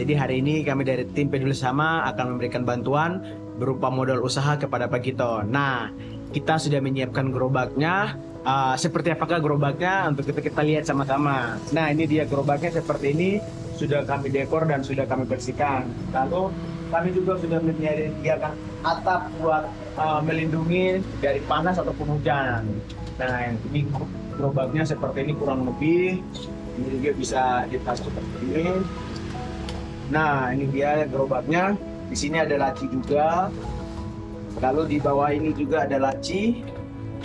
Jadi hari ini kami dari tim Peduli Sama akan memberikan bantuan berupa modal usaha kepada Pak Gito. Nah, kita sudah menyiapkan gerobaknya. Uh, seperti apakah gerobaknya untuk kita kita lihat sama-sama. Nah, ini dia gerobaknya seperti ini sudah kami dekor dan sudah kami bersihkan. Lalu kami juga sudah menyediakan atap buat uh, melindungi dari panas ataupun hujan. Nah, ini gerobaknya seperti ini kurang lebih. Ini juga bisa ditas seperti ini. Nah, ini dia gerobaknya. Di sini ada laci juga. Lalu di bawah ini juga ada laci.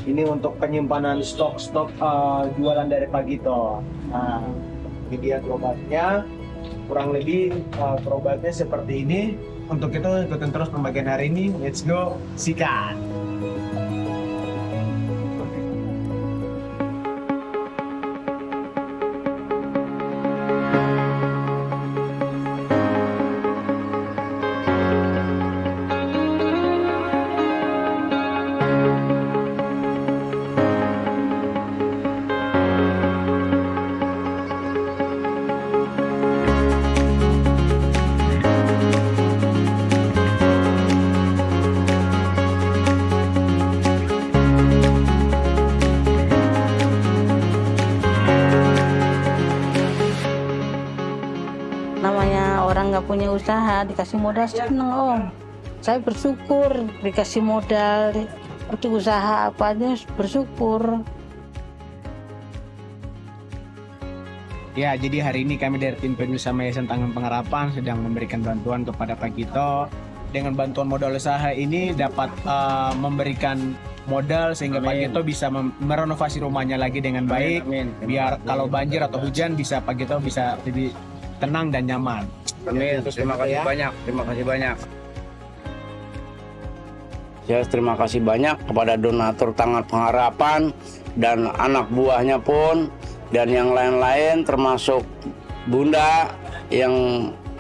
Ini untuk penyimpanan stok-stok uh, jualan dari Pagito. Nah, ini dia gerobaknya. Kurang lebih uh, seperti ini. Untuk itu ikutin terus pembagian hari ini. Let's go, sikat! Nggak punya usaha dikasih modal seneng om saya bersyukur dikasih modal untuk usaha apa aja bersyukur Ya, jadi hari ini kami dari tim Peduli sama Yayasan Tangan Pengharapan sedang memberikan bantuan kepada Pak Gito. Dengan bantuan modal usaha ini dapat uh, memberikan modal sehingga Pak Gito bisa merenovasi rumahnya lagi dengan baik. Amin. Biar kalau banjir atau hujan bisa Pak Gito bisa lebih tenang dan nyaman. Amin. Terima kasih Ya. banyak. Terima kasih banyak. Ya, terima kasih banyak kepada donatur Tangan Pengharapan dan anak buahnya pun dan yang lain-lain termasuk Bunda yang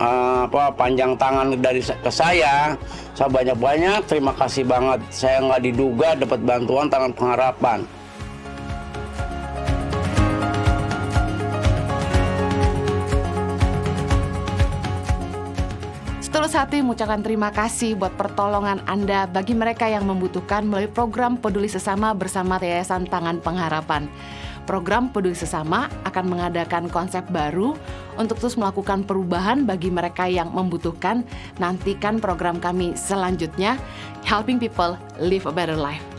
eh, apa panjang tangan dari ke saya. Saya banyak-banyak terima kasih banget. Saya nggak diduga dapat bantuan Tangan Pengharapan. Setulus hati mengucapkan terima kasih buat pertolongan Anda bagi mereka yang membutuhkan melalui program Peduli Sesama bersama Yayasan Tangan Pengharapan. Program Peduli Sesama akan mengadakan konsep baru untuk terus melakukan perubahan bagi mereka yang membutuhkan. Nantikan program kami selanjutnya, Helping People Live a Better Life.